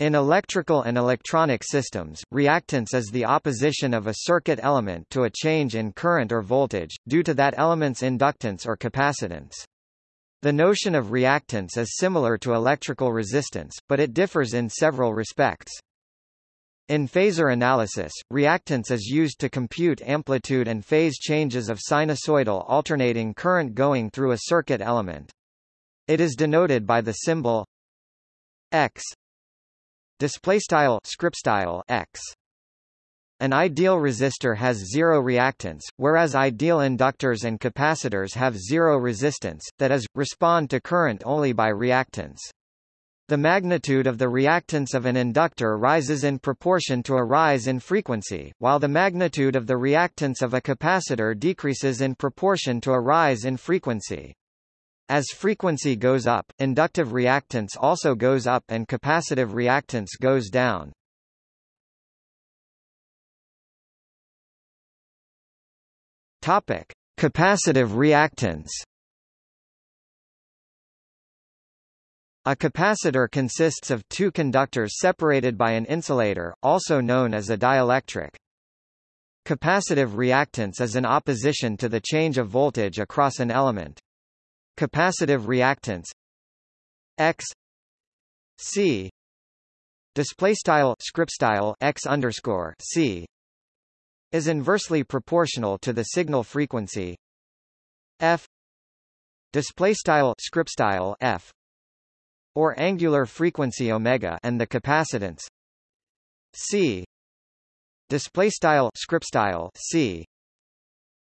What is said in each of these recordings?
In electrical and electronic systems, reactance is the opposition of a circuit element to a change in current or voltage, due to that element's inductance or capacitance. The notion of reactance is similar to electrical resistance, but it differs in several respects. In phasor analysis, reactance is used to compute amplitude and phase changes of sinusoidal alternating current going through a circuit element. It is denoted by the symbol X display style script style x an ideal resistor has zero reactance, whereas ideal inductors and capacitors have zero resistance, that is, respond to current only by reactance. The magnitude of the reactance of an inductor rises in proportion to a rise in frequency, while the magnitude of the reactance of a capacitor decreases in proportion to a rise in frequency. As frequency goes up, inductive reactance also goes up and capacitive reactance goes down. Topic: Capacitive reactance. A capacitor consists of two conductors separated by an insulator, also known as a dielectric. Capacitive reactance is an opposition to the change of voltage across an element. Capacitive reactance X C display style script style X underscore C is inversely proportional to the signal frequency. F display style script style F or angular frequency omega and the capacitance. C display style script style C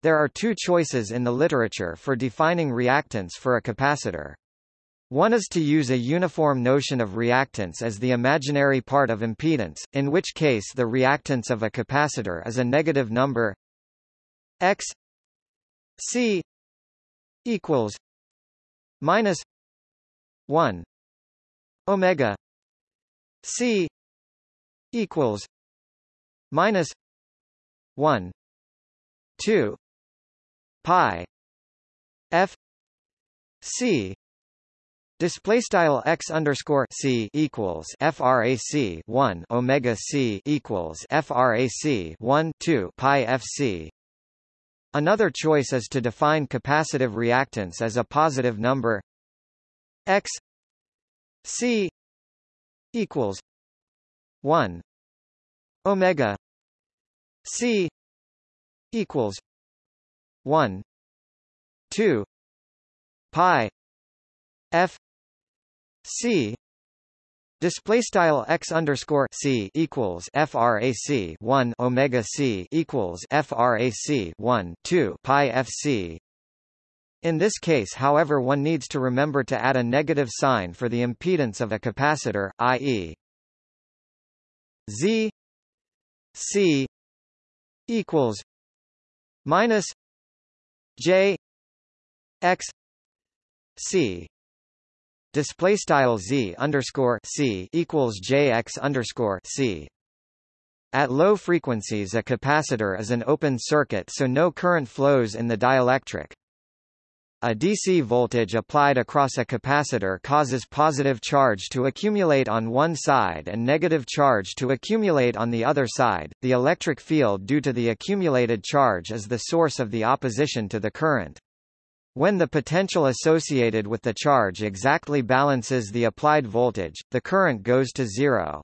there are two choices in the literature for defining reactance for a capacitor. One is to use a uniform notion of reactance as the imaginary part of impedance, in which case the reactance of a capacitor is a negative number x c equals minus 1 omega c equals minus 1 2 pi f c Display style x underscore c equals frac 1 omega c equals frac 1 2 pi fc. Another choice is to define capacitive reactance as a positive number x c equals 1 omega c equals 1 2 pi f c Display style x underscore c equals frac 1 omega c equals frac 1 2 pi fc. In this case, however, one needs to remember to add a negative sign for the impedance of a capacitor, i.e. z c equals minus J X C display style Z underscore C equals JX underscore C at low frequencies a capacitor is an open circuit so no current flows in the dielectric. A DC voltage applied across a capacitor causes positive charge to accumulate on one side and negative charge to accumulate on the other side. The electric field due to the accumulated charge is the source of the opposition to the current. When the potential associated with the charge exactly balances the applied voltage, the current goes to zero.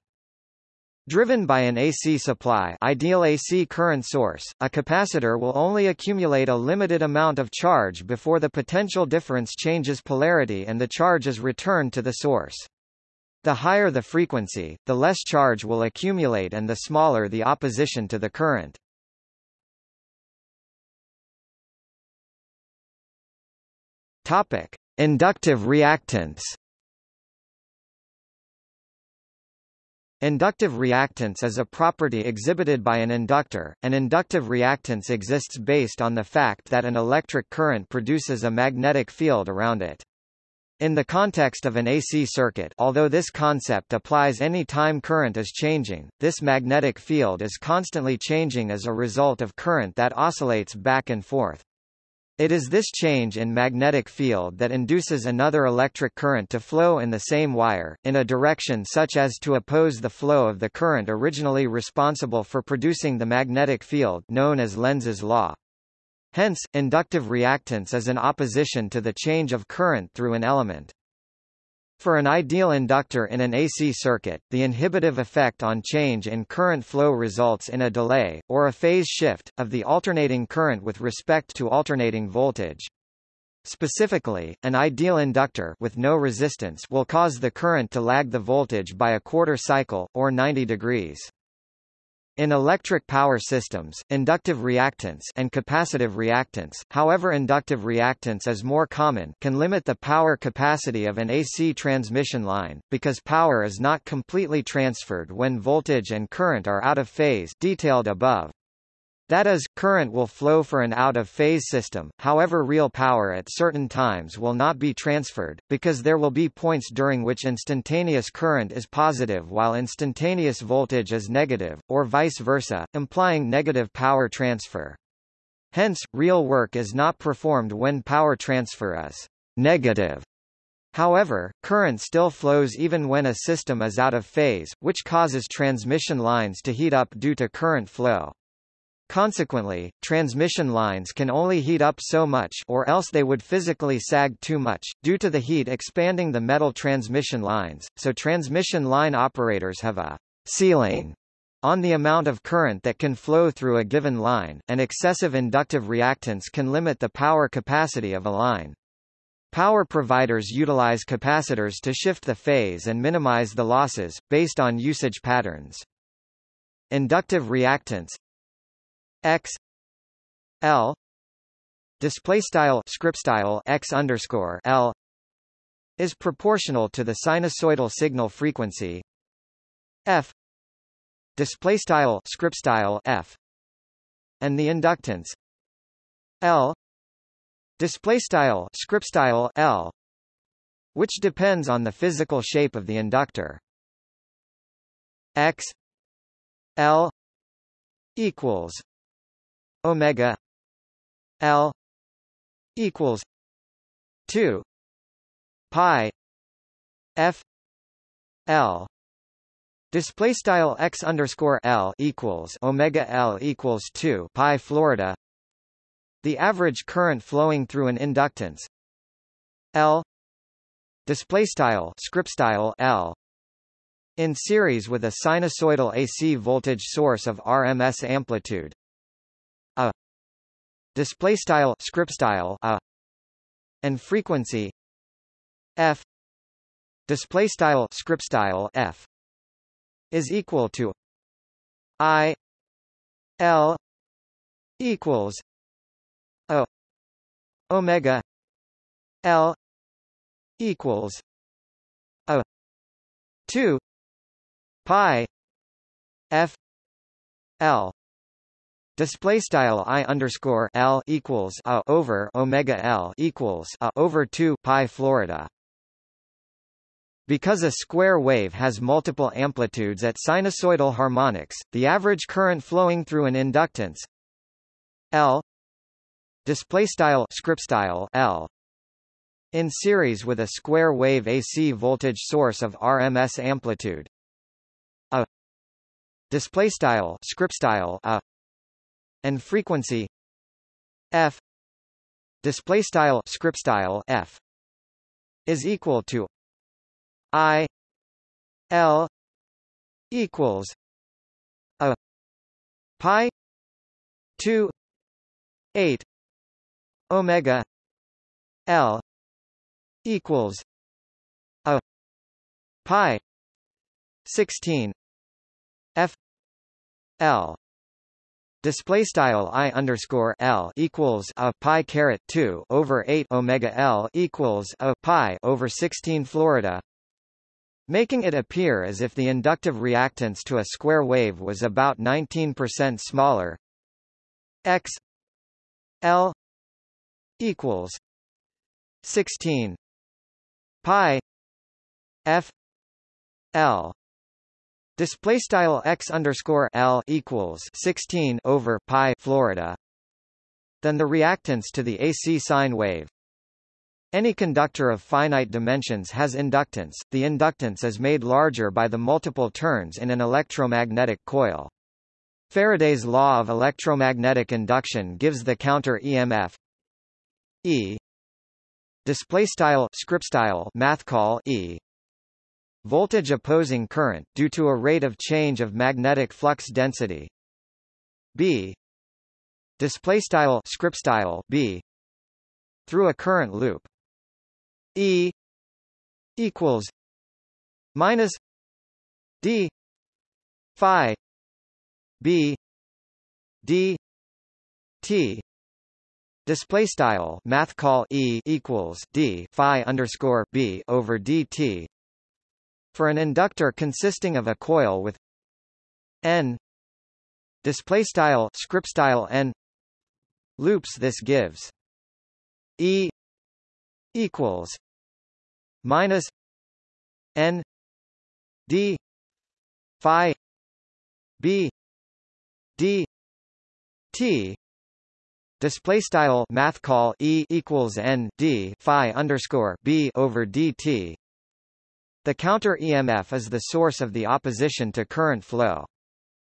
Driven by an AC supply ideal AC current source, a capacitor will only accumulate a limited amount of charge before the potential difference changes polarity and the charge is returned to the source. The higher the frequency, the less charge will accumulate and the smaller the opposition to the current. Topic: Inductive reactance Inductive reactance is a property exhibited by an inductor. An inductive reactance exists based on the fact that an electric current produces a magnetic field around it. In the context of an AC circuit although this concept applies any time current is changing, this magnetic field is constantly changing as a result of current that oscillates back and forth. It is this change in magnetic field that induces another electric current to flow in the same wire, in a direction such as to oppose the flow of the current originally responsible for producing the magnetic field known as Lenz's law. Hence, inductive reactance is an opposition to the change of current through an element. For an ideal inductor in an AC circuit, the inhibitive effect on change in current flow results in a delay, or a phase shift, of the alternating current with respect to alternating voltage. Specifically, an ideal inductor with no resistance will cause the current to lag the voltage by a quarter cycle, or 90 degrees. In electric power systems, inductive reactance and capacitive reactance, however inductive reactance is more common, can limit the power capacity of an AC transmission line, because power is not completely transferred when voltage and current are out of phase detailed above. That is, current will flow for an out-of-phase system, however real power at certain times will not be transferred, because there will be points during which instantaneous current is positive while instantaneous voltage is negative, or vice versa, implying negative power transfer. Hence, real work is not performed when power transfer is negative. However, current still flows even when a system is out of phase, which causes transmission lines to heat up due to current flow. Consequently, transmission lines can only heat up so much or else they would physically sag too much, due to the heat expanding the metal transmission lines, so transmission line operators have a ceiling on the amount of current that can flow through a given line, and excessive inductive reactance can limit the power capacity of a line. Power providers utilize capacitors to shift the phase and minimize the losses, based on usage patterns. Inductive reactance x l display style script style x underscore l is proportional to the sinusoidal signal frequency f display style script style f and the inductance l display style script style l which depends on the physical shape of the inductor. X l equals omega L equals two pi F L. Display style x underscore L equals Omega L equals two pi Florida. The average current flowing through an inductance L. Display style script style L. In series with a sinusoidal AC voltage source of RMS amplitude display style script style a and frequency f display style script style f is equal to i l equals o omega l equals a 2 pi f l Display style i underscore l equals a over omega l equals a over two pi Florida. Because a square wave has multiple amplitudes at sinusoidal harmonics, the average current flowing through an inductance L display style script style L in series with a square wave AC voltage source of RMS amplitude a display style script style a and frequency f display style script style f is equal to i l equals a pi 2 8 omega l equals a pi 16 f l Display style i underscore l equals a pi caret two over eight omega l equals a pi over sixteen Florida, making it appear as if the inductive reactance to a square wave was about 19% smaller. x l equals 16 pi f l Display style x underscore l equals 16 over pi Florida. than the reactance to the AC sine wave. Any conductor of finite dimensions has inductance. The inductance is made larger by the multiple turns in an electromagnetic coil. Faraday's law of electromagnetic induction gives the counter EMF E display style script style math call E voltage opposing current due to a rate of change of magnetic flux density. B. Display style script style B. Through a current loop. E. Equals minus D Phi B D T. Display style math call E equals D Phi underscore B over DT for an inductor consisting of a coil with N display style script style N loops this gives E equals minus N D Phi B D T display style math call E equals N D Phi underscore B over DT the counter EMF is the source of the opposition to current flow.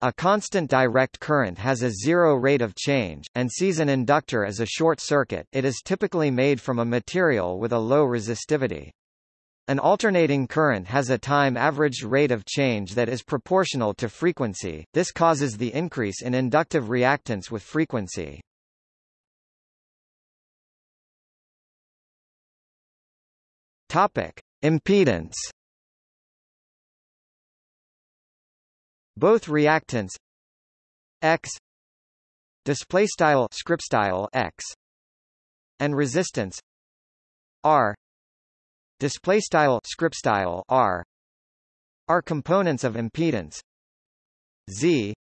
A constant direct current has a zero rate of change, and sees an inductor as a short circuit it is typically made from a material with a low resistivity. An alternating current has a time averaged rate of change that is proportional to frequency, this causes the increase in inductive reactance with frequency. Topic. Impedance. Both reactance X display style script style X and resistance R display style script style R are components of impedance. Z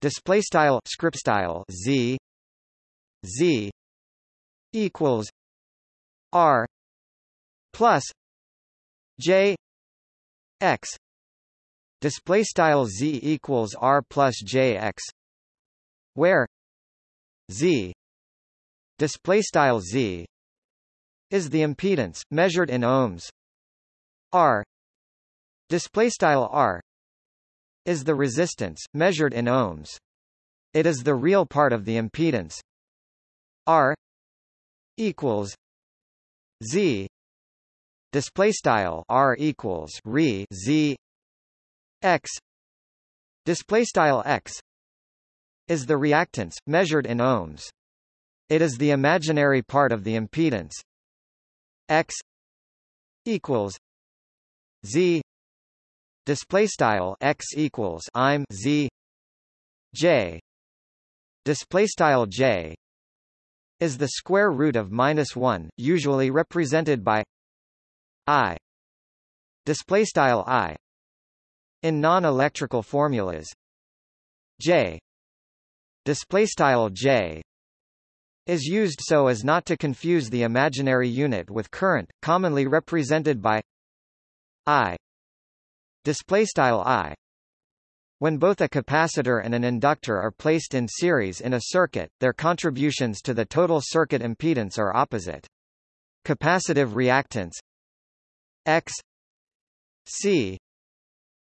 display style script style Z Z equals R plus J X display style z equals r plus jx where z display style z is the impedance measured in ohms. R display style r is the resistance measured in ohms. It is the real part of the impedance. R equals z display style r equals re z x. Display style x is the reactance measured in ohms. It is the imaginary part of the impedance. X equals z. Display style x equals i'm z. J. Display style j is the square root of minus 1 usually represented by i. Display style i. In non-electrical formulas, J. Displaystyle J. Is used so as not to confuse the imaginary unit with current, commonly represented by I. Displaystyle I. When both a capacitor and an inductor are placed in series in a circuit, their contributions to the total circuit impedance are opposite. Capacitive reactance X C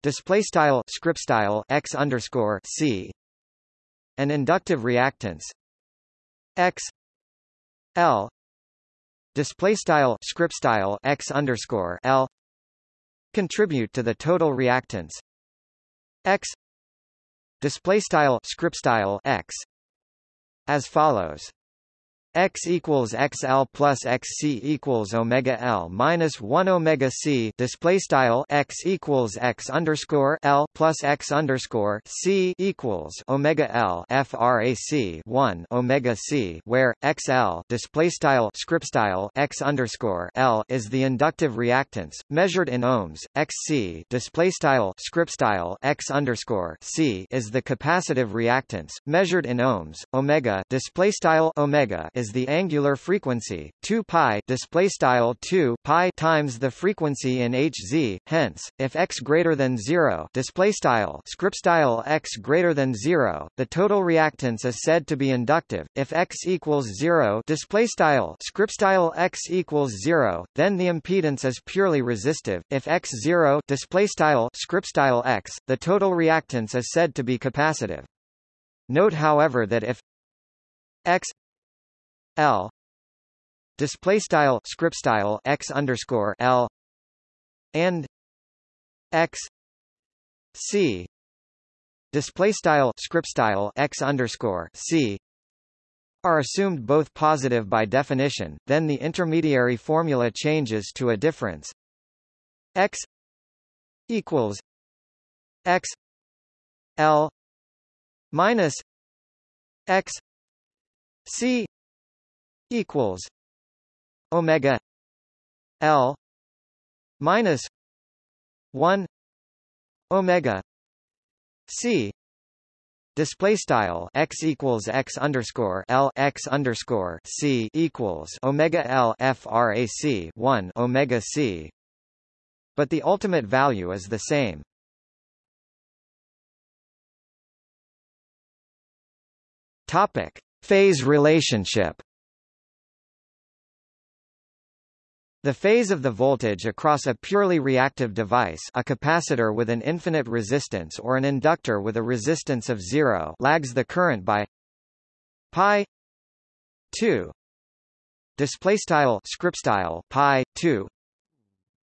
display style script style x underscore c an inductive reactance x l display style script style x underscore l contribute to the total reactance x display style script style x as follows x equals xl plus xc equals omega l minus 1 omega c. Display style x equals x underscore l plus x underscore c equals omega l frac 1 omega c where xl display style script style x underscore l is the inductive reactance measured in ohms. Xc display style script style x underscore c is the capacitive reactance measured in ohms. Omega display style omega is is the angular frequency 2 pi display style 2 pi times the frequency in Hz. Hence if x greater than 0 display style script style x greater than 0 the total reactance is said to be inductive. If x equals 0 display style script style x equals 0 then the impedance is purely resistive. If x 0 display style script style x the total reactance is said to be capacitive. Note however that if x l. Display style script style x underscore l. And x c. Display style script style x underscore c are assumed both positive by definition, then the intermediary formula changes to a difference. X equals x l minus x c equals omega l minus 1 omega c Display style x equals x underscore l x underscore c equals omega l frac 1 omega c, but the ultimate value is the same. Topic: Phase relationship. The phase of the voltage across a purely reactive device a capacitor with an infinite resistance or an inductor with a resistance of zero lags the current by pi 2 display style script style pi 2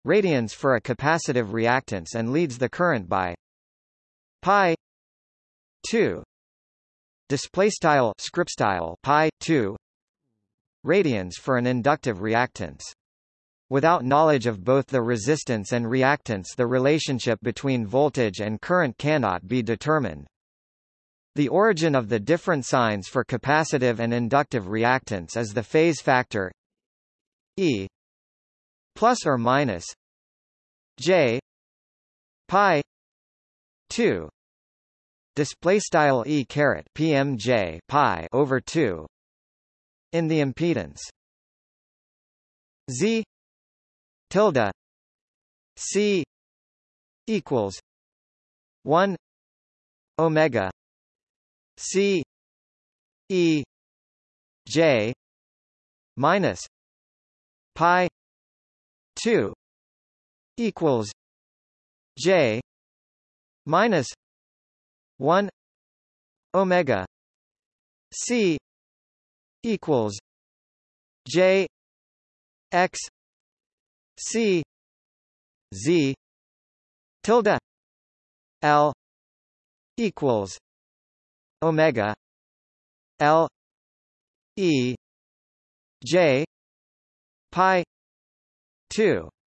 radians for a capacitive reactance and leads the current by pi 2 display style script style pi 2 radians for an inductive reactance Without knowledge of both the resistance and reactance the relationship between voltage and current cannot be determined. The origin of the different signs for capacitive and inductive reactance is the phase factor E plus or minus J pi 2 display style e caret pmj pi over 2 in the impedance z tilde c equals 1 omega c e j minus pi 2 equals j minus 1 omega c equals j x c z tilde l equals omega l e j pi 2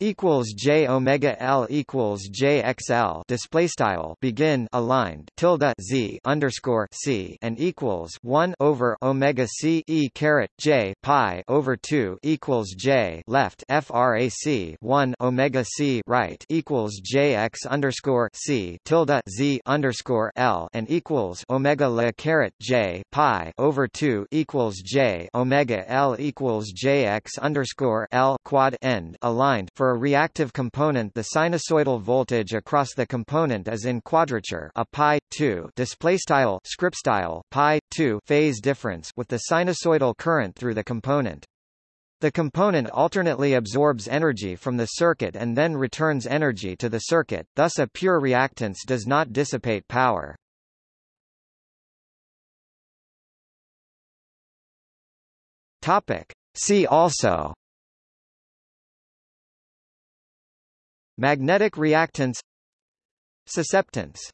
equals j omega l equals j xl display style begin aligned tilde z underscore c and equals 1 over omega c e caret j pi over 2 equals j left frac 1 omega c right equals j x underscore c tilde z underscore l and equals omega la caret j pi over 2 equals j omega l equals j x underscore l quad end aligned for for a reactive component the sinusoidal voltage across the component is in quadrature a pi 2 display style script style pi 2 phase difference with the sinusoidal current through the component. The component alternately absorbs energy from the circuit and then returns energy to the circuit, thus a pure reactance does not dissipate power. Topic. See also Magnetic reactance Susceptance